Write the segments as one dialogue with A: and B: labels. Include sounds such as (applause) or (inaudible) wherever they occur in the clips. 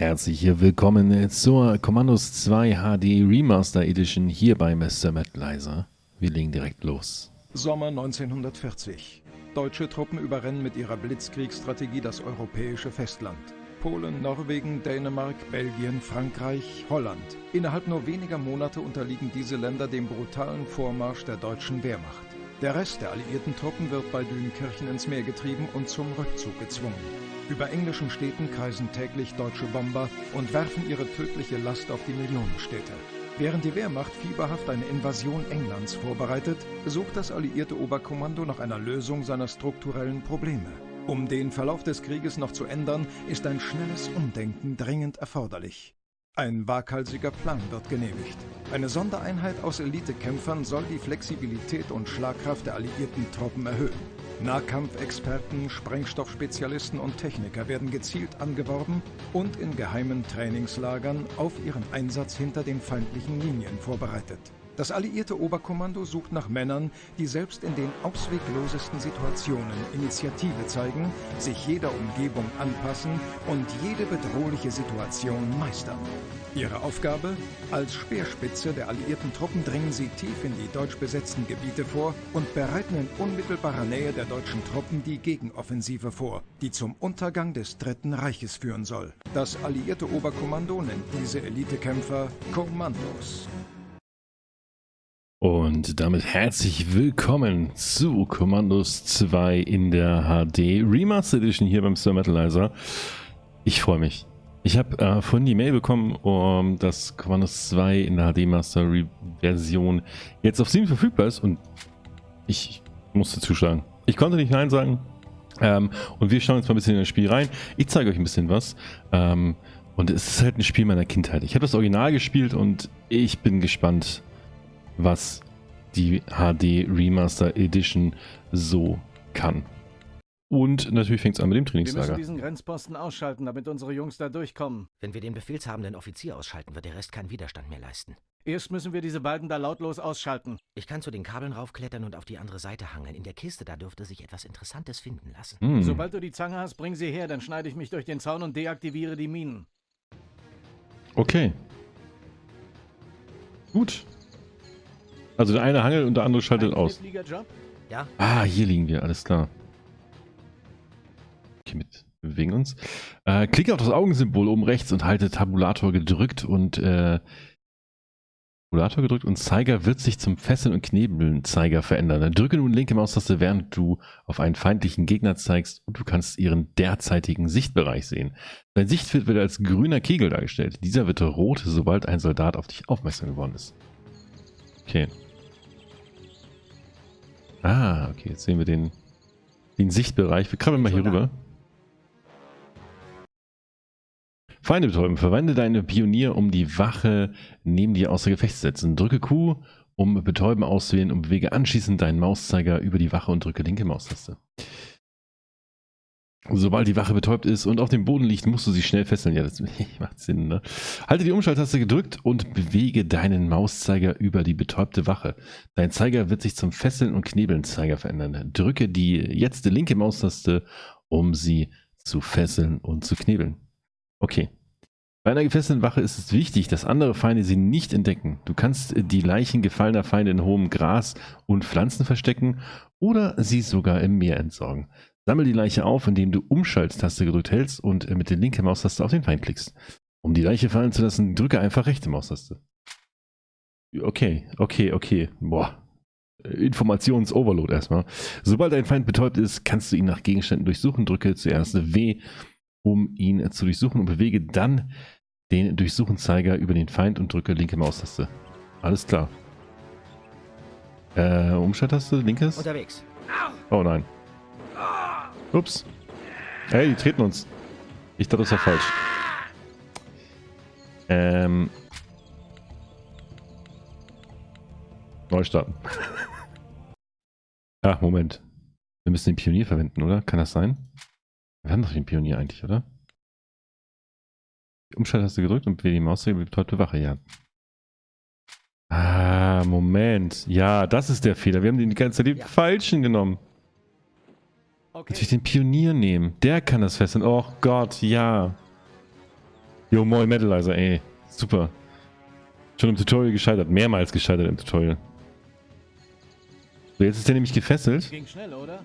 A: herzlich willkommen zur Commandos 2 HD Remaster Edition hier bei Mr. Lizer. Wir legen direkt los.
B: Sommer 1940. Deutsche Truppen überrennen mit ihrer Blitzkriegsstrategie das europäische Festland. Polen, Norwegen, Dänemark, Belgien, Frankreich, Holland. Innerhalb nur weniger Monate unterliegen diese Länder dem brutalen Vormarsch der deutschen Wehrmacht. Der Rest der alliierten Truppen wird bei Dünkirchen ins Meer getrieben und zum Rückzug gezwungen. Über englischen Städten kreisen täglich deutsche Bomber und werfen ihre tödliche Last auf die Millionenstädte. Während die Wehrmacht fieberhaft eine Invasion Englands vorbereitet, sucht das alliierte Oberkommando nach einer Lösung seiner strukturellen Probleme. Um den Verlauf des Krieges noch zu ändern, ist ein schnelles Umdenken dringend erforderlich. Ein waghalsiger Plan wird genehmigt. Eine Sondereinheit aus Elitekämpfern soll die Flexibilität und Schlagkraft der alliierten Truppen erhöhen. Nahkampfexperten, Sprengstoffspezialisten und Techniker werden gezielt angeworben und in geheimen Trainingslagern auf ihren Einsatz hinter den feindlichen Linien vorbereitet. Das alliierte Oberkommando sucht nach Männern, die selbst in den ausweglosesten Situationen Initiative zeigen, sich jeder Umgebung anpassen und jede bedrohliche Situation meistern. Ihre Aufgabe? Als Speerspitze der alliierten Truppen dringen sie tief in die deutsch besetzten Gebiete vor und bereiten in unmittelbarer Nähe der deutschen Truppen die Gegenoffensive vor, die zum Untergang des Dritten Reiches führen soll. Das alliierte Oberkommando nennt diese Elitekämpfer Kommandos.
A: Und damit herzlich willkommen zu Commandos 2 in der HD Remaster Edition hier beim Sir Metalizer. Ich freue mich. Ich habe äh, vorhin die Mail bekommen, um, dass Commandos 2 in der HD Master Version jetzt auf Steam verfügbar ist und ich musste zuschlagen. Ich konnte nicht Nein sagen. Ähm, und wir schauen jetzt mal ein bisschen in das Spiel rein. Ich zeige euch ein bisschen was. Ähm, und es ist halt ein Spiel meiner Kindheit. Ich habe das Original gespielt und ich bin gespannt, was die HD Remaster Edition so kann. Und natürlich fängt es an mit dem Trainingslager.
C: Wir müssen diesen Grenzposten ausschalten, damit unsere Jungs da durchkommen.
D: Wenn wir den befehlshabenden Offizier ausschalten, wird der Rest keinen Widerstand mehr leisten.
C: Erst müssen wir diese beiden da lautlos ausschalten.
D: Ich kann zu den Kabeln raufklettern und auf die andere Seite hangeln. In der Kiste, da dürfte sich etwas Interessantes finden lassen.
C: Hm. Sobald du die Zange hast, bring sie her, dann schneide ich mich durch den Zaun und deaktiviere die Minen.
A: Okay. Gut. Also der eine hangelt und der andere schaltet aus. Ja. Ah, hier liegen wir, alles klar. Okay, mit bewegen uns. Äh, klicke auf das Augensymbol oben rechts und halte Tabulator gedrückt und äh, Tabulator gedrückt und Zeiger wird sich zum Fesseln und Knebeln Zeiger verändern. drücke nun linke Maustaste, während du auf einen feindlichen Gegner zeigst und du kannst ihren derzeitigen Sichtbereich sehen. Dein Sichtfeld wird als grüner Kegel dargestellt. Dieser wird rot, sobald ein Soldat auf dich aufmerksam geworden ist. Okay. Ah, okay, jetzt sehen wir den, den Sichtbereich. Wir krabbeln mal hier rüber. Feinde betäuben. Verwende deine Pionier, um die Wache neben dir außer Gefecht zu setzen. Drücke Q, um Betäuben auszuwählen und bewege anschließend deinen Mauszeiger über die Wache und drücke linke Maustaste. Sobald die Wache betäubt ist und auf dem Boden liegt, musst du sie schnell fesseln. Ja, das (laughs) macht Sinn, ne? Halte die Umschalttaste gedrückt und bewege deinen Mauszeiger über die betäubte Wache. Dein Zeiger wird sich zum Fesseln und Knebeln Zeiger verändern. Drücke die jetzt die linke Maustaste, um sie zu fesseln und zu knebeln. Okay. Bei einer gefesselten Wache ist es wichtig, dass andere Feinde sie nicht entdecken. Du kannst die Leichen gefallener Feinde in hohem Gras und Pflanzen verstecken oder sie sogar im Meer entsorgen. Sammel die Leiche auf, indem du Umschalttaste gedrückt hältst und mit der linken Maustaste auf den Feind klickst. Um die Leiche fallen zu lassen, drücke einfach rechte Maustaste. Okay, okay, okay. Boah. Informations-Overload erstmal. Sobald ein Feind betäubt ist, kannst du ihn nach Gegenständen durchsuchen. Drücke zuerst W, um ihn zu durchsuchen und bewege dann den Durchsuchenzeiger über den Feind und drücke linke Maustaste. Alles klar. Äh, Umschalttaste, linkes?
D: Unterwegs.
A: Oh nein. Ups. Hey, die treten uns. Ich dachte, das war falsch. Ähm. Neu starten. Ach, (laughs) Moment. Wir müssen den Pionier verwenden, oder? Kann das sein? Wir haben doch den Pionier eigentlich, oder? Die Umschalttaste gedrückt und bewege die Maus die betäubte Wache, ja. Ah, Moment. Ja, das ist der Fehler. Wir haben den die ganze Zeit den ja. falschen genommen. Okay. Natürlich den Pionier nehmen. Der kann das fesseln. Oh Gott, ja. Jo, moin Metalizer, ey. Super. Schon im Tutorial gescheitert. Mehrmals gescheitert im Tutorial. So, jetzt ist der nämlich gefesselt.
C: Ging schnell, oder?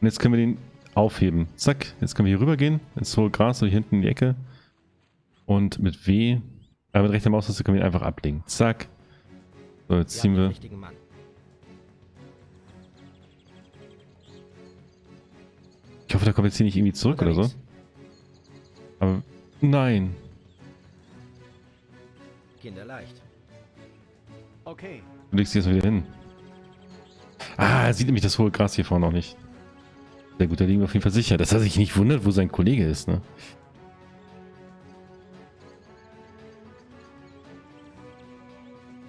A: Und jetzt können wir den aufheben. Zack. Jetzt können wir hier rüber gehen. Ins hohe Gras, so hier hinten in die Ecke. Und mit W, aber mit rechter Maustaste können wir ihn einfach ablegen. Zack. So, jetzt ziehen wir. Hoffe, da kommt jetzt hier nicht irgendwie zurück oder so. Aber nein.
D: Kinderleicht.
C: Okay.
A: Du legst dich jetzt wieder hin. Ah, er sieht nämlich das hohe Gras hier vorne noch nicht. Sehr gut, da liegen wir auf jeden Fall sicher. Dass er sich nicht wundert, wo sein Kollege ist, ne?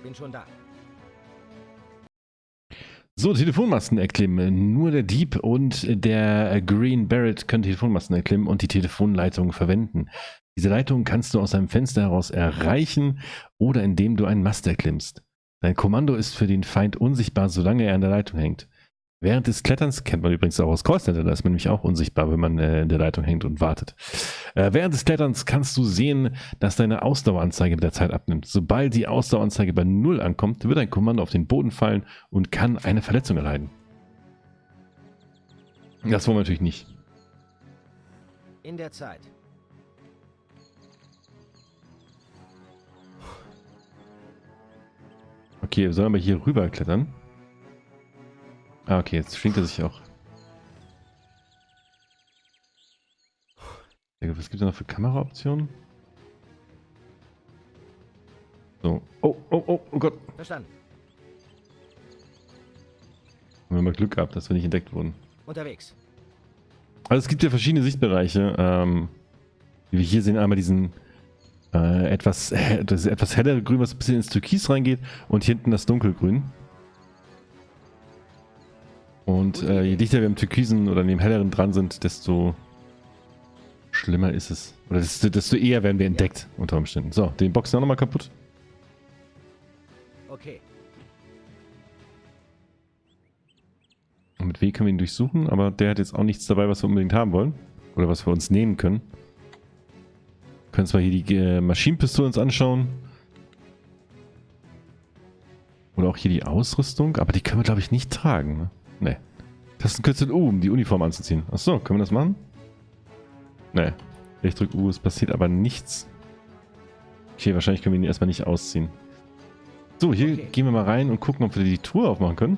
D: Bin schon da.
A: So, Telefonmasten erklimmen. Nur der Dieb und der Green Barrett können Telefonmasten erklimmen und die Telefonleitung verwenden. Diese Leitung kannst du aus einem Fenster heraus erreichen oder indem du einen Mast erklimmst. Dein Kommando ist für den Feind unsichtbar, solange er an der Leitung hängt. Während des Kletterns, kennt man übrigens auch aus Callcenter, da ist man nämlich auch unsichtbar, wenn man äh, in der Leitung hängt und wartet. Äh, während des Kletterns kannst du sehen, dass deine Ausdaueranzeige mit der Zeit abnimmt. Sobald die Ausdaueranzeige bei Null ankommt, wird dein Kommando auf den Boden fallen und kann eine Verletzung erleiden. Das wollen wir natürlich nicht.
D: In der Zeit.
A: Okay, wir sollen aber hier rüber klettern. Ah, okay, jetzt schwingt er sich auch. Was gibt es noch für Kameraoptionen? So. Oh, oh, oh, oh Gott.
D: Verstanden.
A: Haben wir mal Glück gehabt, dass wir nicht entdeckt wurden.
D: Unterwegs.
A: Also es gibt ja verschiedene Sichtbereiche. Ähm, wie wir hier sehen, einmal diesen äh, etwas, äh, das etwas hellere Grün, was ein bisschen ins Türkis reingeht und hier hinten das Dunkelgrün. Und äh, je dichter wir im Türkisen oder dem helleren dran sind, desto schlimmer ist es. Oder desto, desto eher werden wir entdeckt, unter Umständen. So, den Boxen auch nochmal kaputt.
D: Okay.
A: Und mit W können wir ihn durchsuchen, aber der hat jetzt auch nichts dabei, was wir unbedingt haben wollen. Oder was wir uns nehmen können. Wir können zwar hier die äh, Maschinenpistole uns anschauen. Oder auch hier die Ausrüstung, aber die können wir, glaube ich, nicht tragen. Ne? Nee. Tastenkürzel U, um die Uniform anzuziehen. Achso, können wir das machen? Nee. Ich drücke U, es passiert aber nichts. Okay, wahrscheinlich können wir ihn erstmal nicht ausziehen. So, hier
D: Okay.
A: gehen wir mal rein und gucken, ob wir die Tour aufmachen können.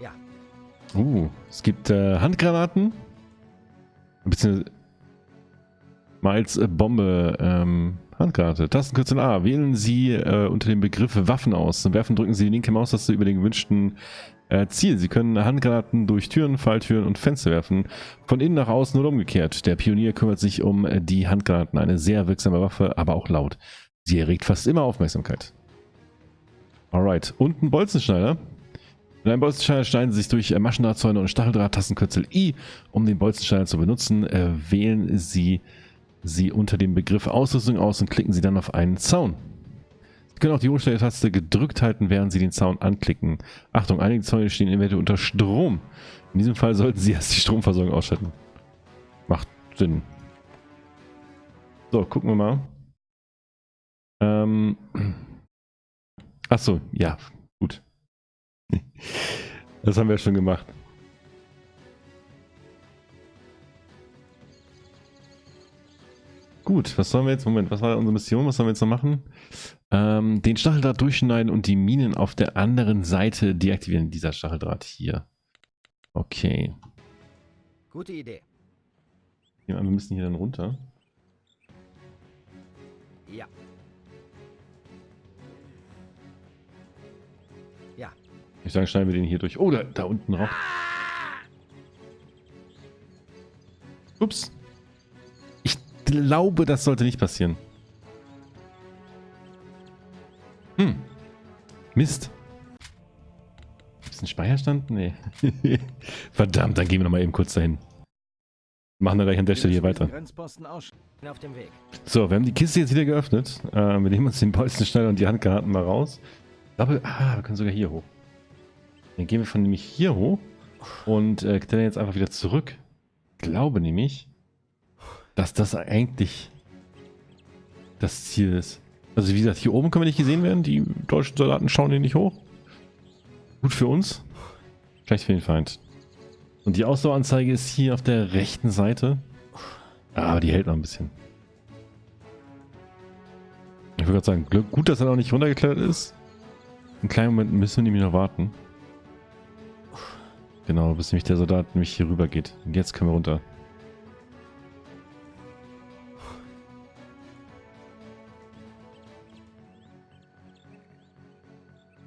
D: Ja.
A: Uh, es gibt äh, Handgranaten. Beziehungsweise mal als äh, Bombe ähm, Handgranate. Tastenkürzel A. Wählen Sie äh, unter dem Begriff Waffen aus. Zum Werfen drücken Sie die linke Maustaste über den gewünschten äh, Ziel. Sie können Handgranaten durch Türen, Falltüren und Fenster werfen. Von innen nach außen oder umgekehrt. Der Pionier kümmert sich um äh, die Handgranaten. Eine sehr wirksame Waffe, aber auch laut. Sie erregt fast immer Aufmerksamkeit. Alright. Und ein Bolzenschneider. Mit einem Bolzenschneider schneiden Sie sich durch äh, Maschendrahtzäune und Stacheldraht, Tastenkürzel I. Um den Bolzenschneider zu benutzen, äh, wählen Sie sie unter dem Begriff Ausrüstung aus und klicken Sie dann auf einen Zaun. Sie können auch die Umstelltaste gedrückt halten, während Sie den Zaun anklicken. Achtung, einige Zäune stehen eventuell unter Strom. In diesem Fall sollten Sie (laughs) erst die Stromversorgung ausschalten. Macht Sinn. So, gucken wir mal. Ähm. Achso, ja, gut. (laughs) Das haben wir schon gemacht. Gut, was sollen wir jetzt? Moment, was war unsere Mission? Was sollen wir jetzt noch machen? Ähm, den Stacheldraht durchschneiden und die Minen auf der anderen Seite deaktivieren. Dieser Stacheldraht hier. Okay.
D: Gute Idee.
A: Ja, wir müssen hier dann runter.
D: Ja. Ja.
A: Ich sage, schneiden wir den hier durch. Oh, da, da unten rauf. Ups. Ich glaube, das sollte nicht passieren. Hm. Mist. Ist ein Speicherstand? Nee. (laughs) Verdammt, dann gehen wir noch mal eben kurz dahin. Machen wir gleich an der Stelle hier weiter. So, wir haben die Kiste jetzt wieder geöffnet. Äh, wir nehmen uns den Bolzenschneider und die Handgranaten mal raus. Ich glaube, ah, wir können sogar hier hoch. Dann gehen wir von nämlich hier hoch und äh, klettern jetzt einfach wieder zurück. glaube nämlich, dass das eigentlich das Ziel ist. Also wie gesagt, hier oben können wir nicht gesehen werden. Die deutschen Soldaten schauen hier nicht hoch. Gut für uns. Schlecht für den Feind. Und die Ausdaueranzeige ist hier auf der rechten Seite. Aber die hält noch ein bisschen. Ich würde gerade sagen, Glück, gut, dass er noch nicht runtergeklettert ist. Einen kleinen Moment müssen wir nämlich noch warten. Genau, bis nämlich der Soldat nämlich hier rüber geht. Und jetzt können wir runter.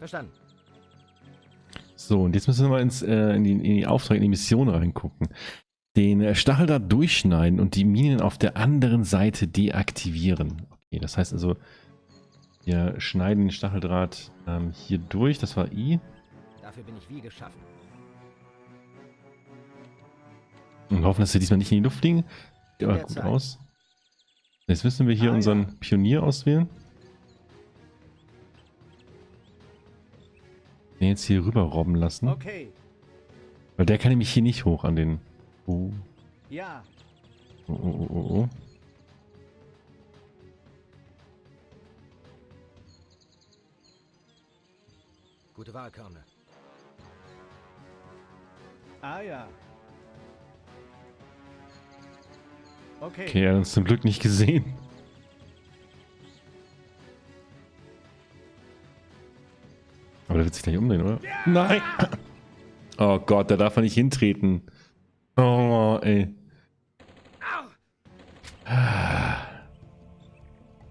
D: Verstanden.
A: So, und jetzt müssen wir mal ins, äh, in, die, in die Aufträge, in die Mission reingucken. Den äh, Stacheldraht durchschneiden und die Minen auf der anderen Seite deaktivieren. Okay, das heißt also, wir schneiden den Stacheldraht ähm, hier durch. Das war I.
D: Dafür bin ich wie geschaffen.
A: Und hoffen, dass wir diesmal nicht in die Luft fliegen. Sieht aber gut
D: Zeit.
A: aus. Jetzt müssen wir hier
C: Ah,
A: unseren
C: ja.
A: Pionier auswählen. Den jetzt hier rüber robben lassen.
C: Okay.
A: Weil der kann nämlich hier nicht hoch an den... Oh,
C: Ja.
A: oh, oh, oh, oh. oh.
D: Gute Wahl, Colonel.
C: Ah ja. Okay.
A: Okay, er hat uns zum Glück nicht gesehen. Aber der wird sich gleich umdrehen, oder? Nein! Oh Gott, da darf er nicht hintreten. Oh, ey.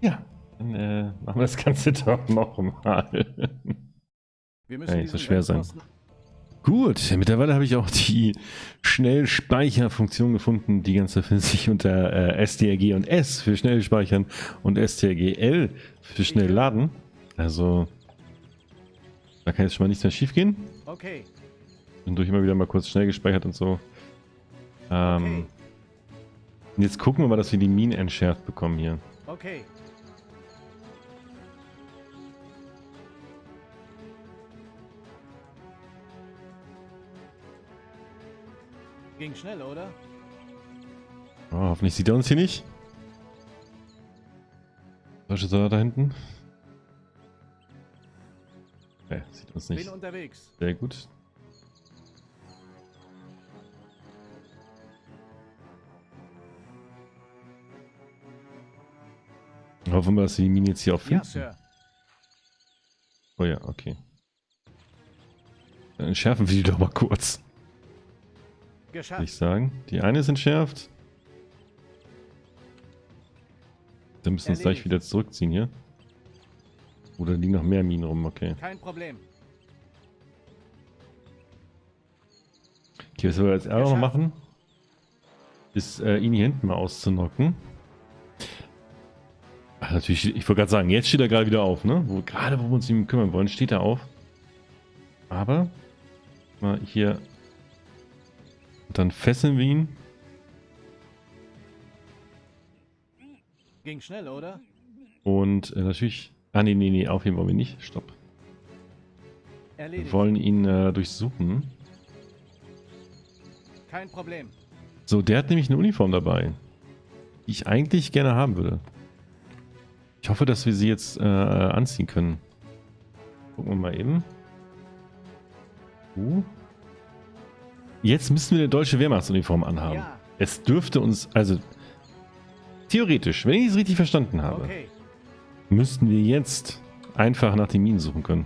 A: Ja, dann äh, machen wir das Ganze (laughs) doch nochmal.
C: Wir müssen
A: Ey,
C: diesen
A: so schwer sein. Gut, mittlerweile habe ich auch die Schnellspeicherfunktion gefunden. Die ganze findet sich unter äh, STRG und S für schnell speichern und STRG L für schnell laden. Also, da kann jetzt schon mal nichts mehr schief gehen.
C: Okay.
A: Bin durch immer wieder mal kurz schnell gespeichert und so. Ähm,
C: Okay.
A: und Jetzt gucken wir mal, dass wir die Minen entschärft bekommen hier.
C: Okay. Ging schnell, oder?
A: Oh, hoffentlich sieht er uns hier nicht. Deutsche Soldat da hinten. Uns nicht.
C: Bin unterwegs.
A: Sehr gut. Hoffen wir, dass wir die Mine jetzt hier auch
C: Ja,
A: finden.
C: Sir.
A: oh ja, okay. Dann entschärfen wir die doch mal kurz, würde ich
C: Geschafft.
A: sagen. Die eine ist entschärft. Dann müssen wir uns gleich wieder zurückziehen hier. Oder liegen noch mehr Minen rum, okay.
C: Kein Problem.
A: Okay, was wir jetzt auch noch machen, ist äh, ihn hier hinten mal auszunocken. Ach, natürlich, ich wollte gerade sagen, jetzt steht er gerade wieder auf, ne? Wo, gerade wo wir uns um ihn kümmern wollen, steht er auf. Aber mal hier. Und dann fesseln wir ihn.
C: Ging schnell, oder?
A: Und äh, natürlich. Ah, nee, nee, nee, aufheben wollen wir nicht. Stopp. Wir
C: Erledigt.
A: wollen ihn äh, durchsuchen.
C: Kein Problem.
A: So, der hat nämlich eine Uniform dabei, die ich eigentlich gerne haben würde. Ich hoffe, dass wir sie jetzt äh, anziehen können. Gucken wir mal eben. Uh. Jetzt müssen wir eine deutsche Wehrmachtsuniform anhaben.
C: Ja.
A: Es dürfte uns, also theoretisch, wenn ich es richtig verstanden habe,
C: Okay.
A: müssten wir jetzt einfach nach den Minen suchen können.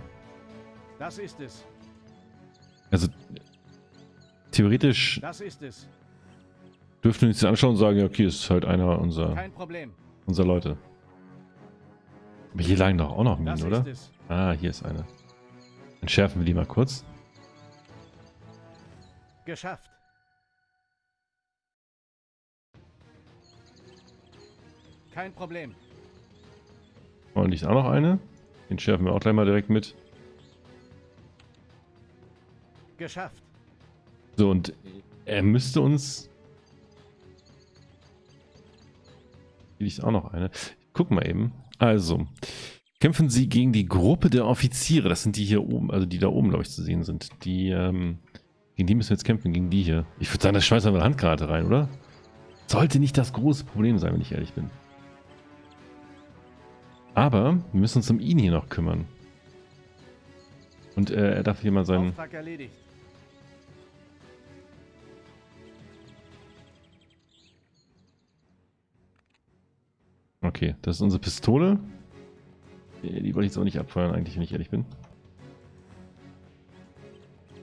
C: Das ist es.
A: Also theoretisch
C: Das ist es.
A: dürften wir uns anschauen und sagen, ja, okay, ist halt einer unserer, unserer Leute. Aber hier lagen doch auch noch Minen, oder?
C: ist es.
A: Ah, hier ist eine. Entschärfen wir die mal kurz.
C: Geschafft. Kein Problem.
A: Und liegt auch noch eine. Den schärfen wir auch gleich mal direkt mit.
C: Geschafft.
A: So, und er müsste uns... Hier liegt auch noch eine. Guck mal eben. Also, kämpfen Sie gegen die Gruppe der Offiziere. Das sind die hier oben, also die da oben, glaube ich, zu sehen sind. Die ähm, Gegen die müssen wir jetzt kämpfen, gegen die hier. Ich würde sagen, das schmeißen wir eine Handgranate rein, oder? Sollte nicht das große Problem sein, wenn ich ehrlich bin. Aber wir müssen uns um ihn hier noch kümmern. Und äh, er darf hier mal seinen...
C: Auftrag erledigt.
A: Okay, das ist unsere Pistole. Äh, Die wollte ich jetzt auch nicht abfeuern, eigentlich, wenn ich ehrlich bin.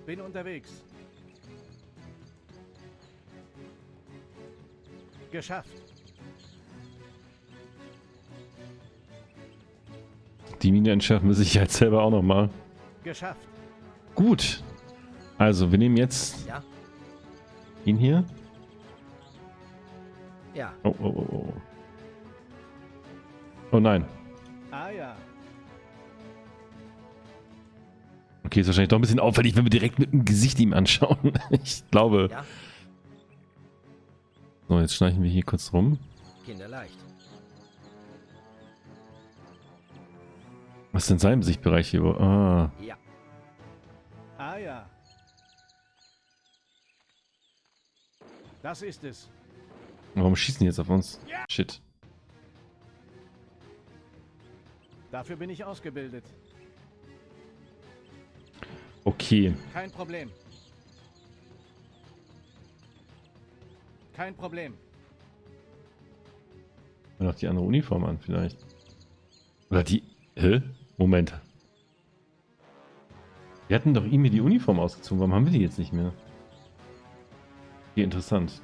C: Bin unterwegs. Geschafft.
A: Die Mine entschärfen wir sicher selber auch nochmal.
C: Geschafft.
A: Gut. Also, wir nehmen jetzt
D: Ja?
A: ihn hier.
D: Ja.
A: Oh, oh, oh, oh. Oh nein.
C: Ah ja.
A: Okay, ist wahrscheinlich doch ein bisschen auffällig, wenn wir direkt mit dem Gesicht ihm anschauen. (laughs) Ich glaube.
D: Ja?
A: So, jetzt schleichen wir hier kurz rum.
D: Kinderleicht.
A: Was ist denn sein Sichtbereich hier? Ah,
D: Ja.
C: Ah ja. Das ist es.
A: warum schießen die jetzt auf uns? Shit.
C: Dafür bin ich ausgebildet.
A: Okay.
C: Kein Problem. Kein Problem.
A: Noch die andere Uniform an, vielleicht. Oder die. Hä? Moment. Wir hatten doch ihm hier die Uniform ausgezogen. Warum haben wir die jetzt nicht mehr? Okay, interessant.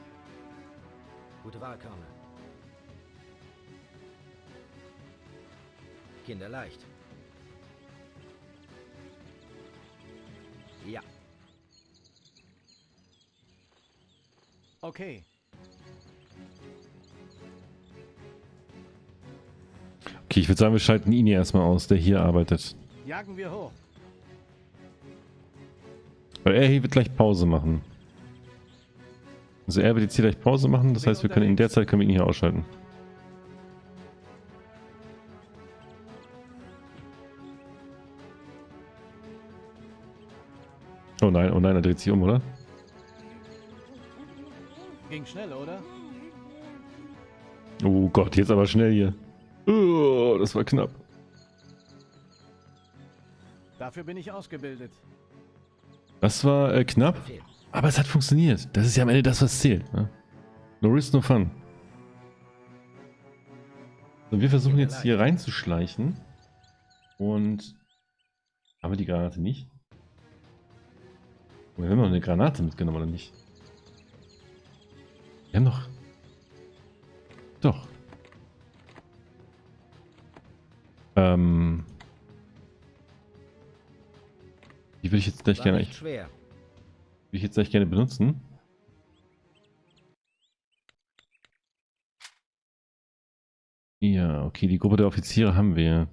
D: Gute Wahl, Colonel. Kinderleicht. Ja.
C: Okay.
A: Okay, ich würde sagen, wir schalten ihn hier erstmal aus, der hier arbeitet.
C: Jagen wir hoch.
A: Weil er hier wird gleich Pause machen. Also er wird jetzt hier gleich Pause machen, das heißt, wir können in der Zeit können wir ihn hier ausschalten. Nein, oh nein, er dreht sich um, oder?
C: Ging schnell, oder?
A: Oh Gott, jetzt aber schnell hier. Oh, das war knapp.
C: Dafür bin ich ausgebildet.
A: Das war äh, knapp, aber es hat funktioniert. Das ist ja am Ende das, was zählt. Ne? No risk, no fun. So, wir versuchen jetzt hier reinzuschleichen. Und haben wir die Granate nicht? Wir haben noch eine Granate mitgenommen, oder nicht? Wir haben noch... Doch. Ähm... Die würde ich jetzt gleich
D: War
A: gerne...
D: schwer.
A: Würde ich jetzt gleich gerne benutzen. Ja, okay, die Gruppe der Offiziere haben wir.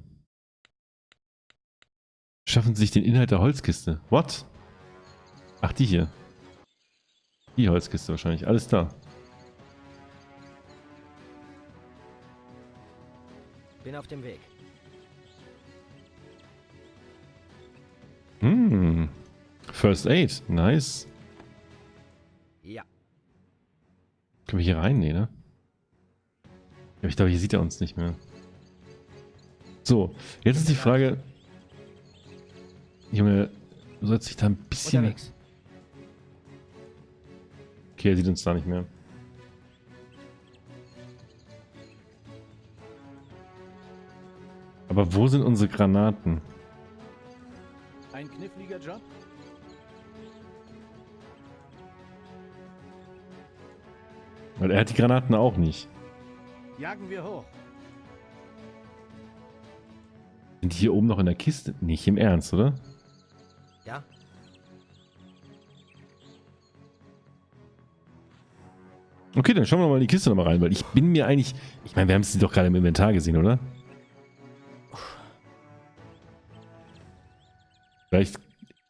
A: Schaffen sie sich den Inhalt der Holzkiste. What? Ach, die hier. Die Holzkiste wahrscheinlich. Alles da.
D: Bin auf dem Weg.
A: Hm. First Aid. Nice.
D: Ja.
A: Können wir hier rein? Nee, ne? Ja, ich glaube, hier sieht er uns nicht mehr. So, jetzt ist die Frage... Junge, du sollst dich da ein bisschen...
D: Unterwegs.
A: Okay, er sieht uns da nicht mehr. Aber wo sind unsere Granaten?
C: Ein kniffliger Job?
A: Weil er hat die Granaten auch nicht.
C: Jagen wir hoch.
A: Sind die hier oben noch in der Kiste? Nicht im Ernst, oder? Okay, dann schauen wir mal in die Kiste nochmal rein, weil ich bin mir eigentlich... Ich meine, wir haben sie doch gerade im Inventar gesehen, oder? Vielleicht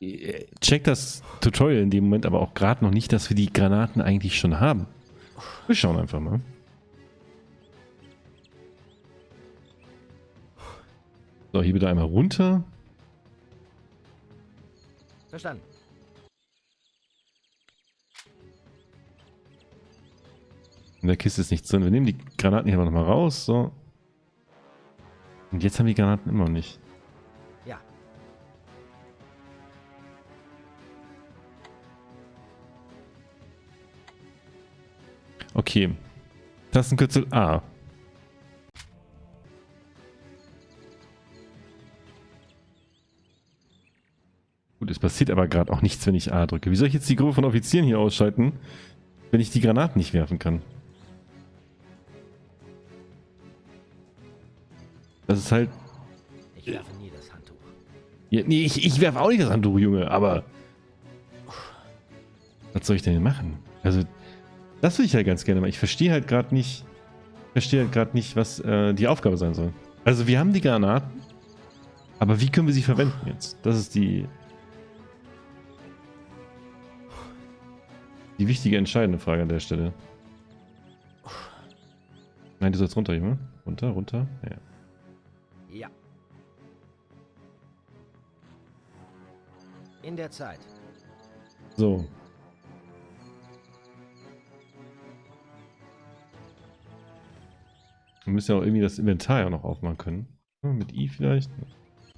A: äh, checkt das Tutorial in dem Moment aber auch gerade noch nicht, dass wir die Granaten eigentlich schon haben. Wir schauen einfach mal. So, hier bitte einmal runter.
D: Verstanden.
A: Der Kiste ist nichts drin. Wir nehmen die Granaten hier nochmal raus. So. Und jetzt haben wir die Granaten immer noch nicht.
D: Ja.
A: Okay. Tastenkürzel A. Gut, es passiert aber gerade auch nichts, wenn ich A drücke. Wie soll ich jetzt die Gruppe von Offizieren hier ausschalten, wenn ich die Granaten nicht werfen kann? Ist halt...
D: Ich werfe nie das Handtuch.
A: Ja, nee, ich, ich werfe auch nicht das Handtuch, Junge, aber... Was soll ich denn machen? Also, das würde ich halt ganz gerne mal. Ich verstehe halt gerade nicht... Ich verstehe halt gerade nicht, was äh, die Aufgabe sein soll. Also, wir haben die Granaten, aber wie können wir sie verwenden jetzt? Das ist die... Die wichtige, entscheidende Frage an der Stelle. Nein, du sollst runter, Junge. Runter, runter. Ja.
D: Ja. In der Zeit.
A: So. Wir müssen ja auch irgendwie das Inventar ja noch aufmachen können. Ja, mit I vielleicht.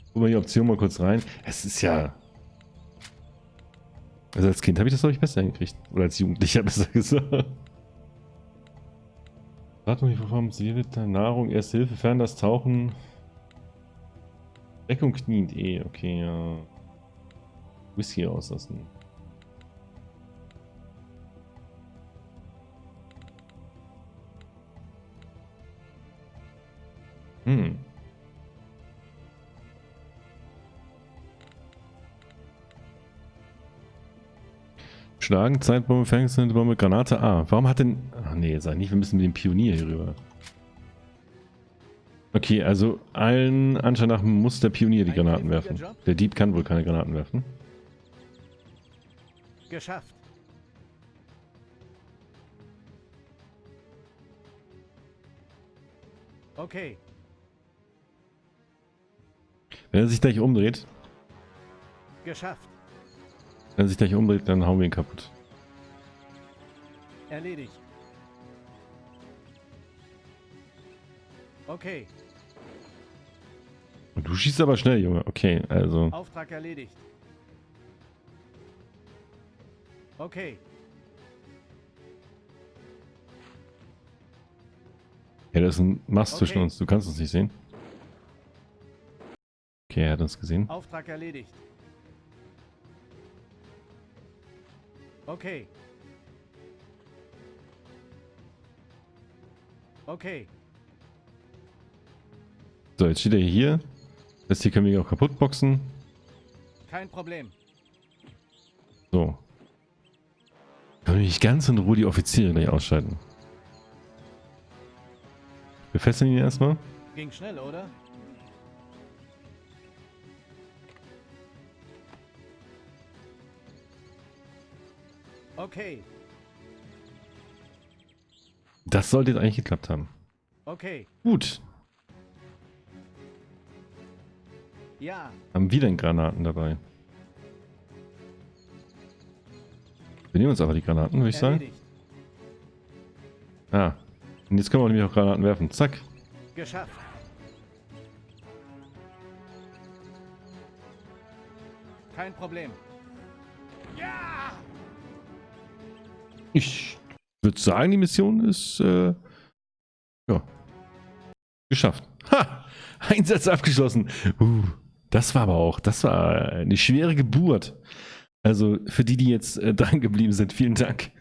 A: Gucken wir die Option mal kurz rein. Es ist ja... Also als Kind habe ich das, glaube ich, besser hingekriegt. Oder als Jugendlicher (laughs) besser gesagt. Wartung, die Seewitter, Nahrung, Erste Hilfe, Fern das Tauchen. Deckung kniend eh, okay, ja. Whisky auslassen. Hm. Schlagen, Zeitbombe, Fängnisbombe, Granate A. Warum hat denn... Ach nee, sag nicht, wir müssen mit dem Pionier hier rüber. Okay, also allen Anschein nach muss der Pionier die Granaten werfen. Der Dieb kann wohl keine Granaten werfen.
C: Geschafft. Okay.
A: Wenn er sich gleich umdreht,
C: Geschafft.
A: wenn er sich gleich umdreht, dann hauen wir ihn kaputt.
C: Erledigt. Okay.
A: Du schießt aber schnell, Junge. Okay, also.
C: Auftrag erledigt. Okay.
A: Ja, da ist ein Mast zwischen
C: Okay.
A: uns. Du kannst uns nicht sehen. Okay, er hat uns gesehen.
C: Auftrag erledigt. Okay. Okay.
A: So, jetzt steht er hier. Das hier können wir auch kaputt boxen.
C: Kein Problem.
A: So. Können wir nicht ganz in Ruhe die Offiziere gleich ausschalten. Wir fesseln ihn erstmal.
C: Ging schnell, oder? Okay.
A: Das sollte jetzt eigentlich geklappt haben.
C: Okay.
A: Gut.
C: Ja.
A: Haben wir denn Granaten dabei? Wir nehmen uns einfach die Granaten, würde ich sagen. Ah. Und jetzt können wir nämlich auch Granaten werfen. Zack.
C: Geschafft. Kein Problem. Ja!
A: Ich würde sagen, die Mission ist äh, ja geschafft. Ha! (laughs) Einsatz abgeschlossen. Uh, das war aber auch, das war eine schwere Geburt. Also für die, die jetzt äh, dran geblieben sind, vielen Dank.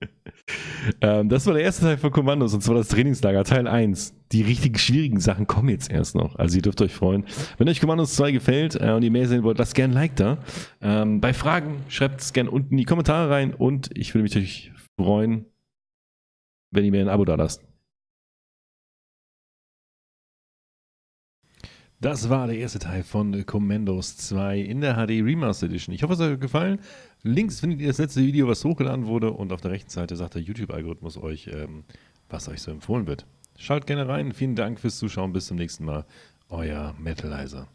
A: (laughs) ähm, das war der erste Teil von Kommandos und zwar das Trainingslager Teil 1. Die richtig schwierigen Sachen kommen jetzt erst noch. Also ihr dürft euch freuen. Wenn euch Kommandos 2 gefällt äh, und ihr mehr sehen wollt, lasst gerne ein Like da. Ähm, bei Fragen schreibt es gerne unten in die Kommentare rein und ich würde mich natürlich freuen, wenn ihr mir ein Abo da lasst. Das war der erste Teil von Commandos 2 in der HD Remastered Edition. Ich hoffe, es hat euch gefallen. Links findet ihr das letzte Video, was hochgeladen wurde und auf der rechten Seite sagt der YouTube-Algorithmus euch, ähm, was euch so empfohlen wird. Schaut gerne rein. Vielen Dank fürs Zuschauen. Bis zum nächsten Mal. Euer Metalizer.